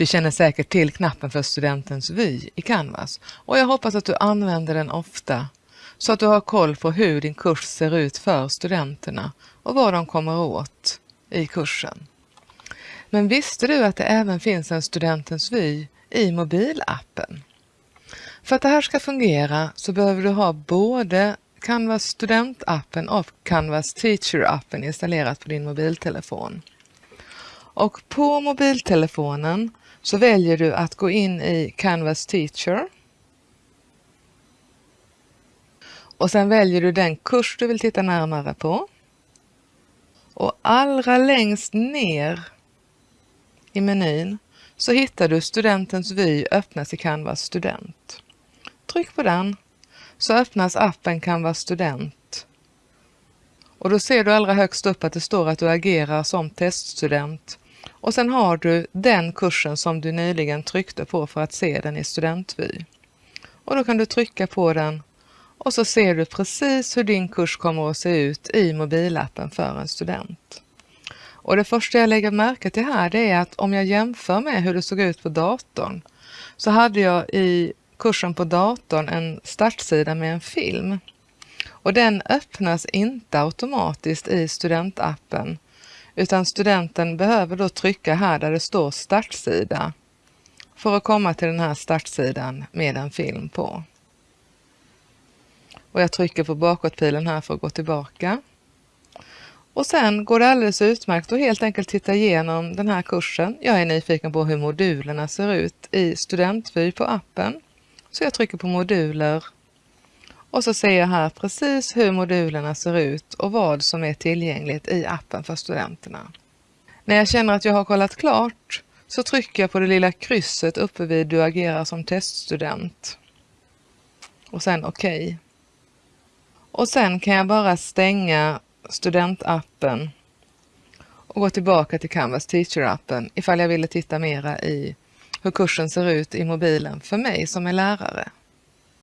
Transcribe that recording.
Du känner säkert till knappen för studentens vy i Canvas och jag hoppas att du använder den ofta så att du har koll på hur din kurs ser ut för studenterna och vad de kommer åt i kursen. Men visste du att det även finns en studentens vy i mobilappen? För att det här ska fungera så behöver du ha både Canvas studentappen och Canvas teacher-appen installerat på din mobiltelefon. Och på mobiltelefonen så väljer du att gå in i Canvas Teacher. Och sen väljer du den kurs du vill titta närmare på. Och allra längst ner i menyn så hittar du studentens vy öppnas i Canvas student. Tryck på den så öppnas appen Canvas student. Och då ser du allra högst upp att det står att du agerar som teststudent och sen har du den kursen som du nyligen tryckte på för att se den i studentvy. Och då kan du trycka på den och så ser du precis hur din kurs kommer att se ut i mobilappen för en student. Och det första jag lägger märke till här det är att om jag jämför med hur det såg ut på datorn så hade jag i kursen på datorn en startsida med en film. Och den öppnas inte automatiskt i studentappen utan studenten behöver då trycka här där det står startsida för att komma till den här startsidan med en film på. Och jag trycker på bakåtpilen här för att gå tillbaka. Och sen går det alldeles utmärkt att helt enkelt titta igenom den här kursen. Jag är nyfiken på hur modulerna ser ut i studentvy på appen. Så jag trycker på moduler och så ser jag här precis hur modulerna ser ut och vad som är tillgängligt i appen för studenterna. När jag känner att jag har kollat klart så trycker jag på det lilla krysset uppe vid Du agerar som teststudent. Och sen OK. Och sen kan jag bara stänga studentappen och gå tillbaka till Canvas Teacher-appen ifall jag ville titta mera i hur kursen ser ut i mobilen för mig som är lärare.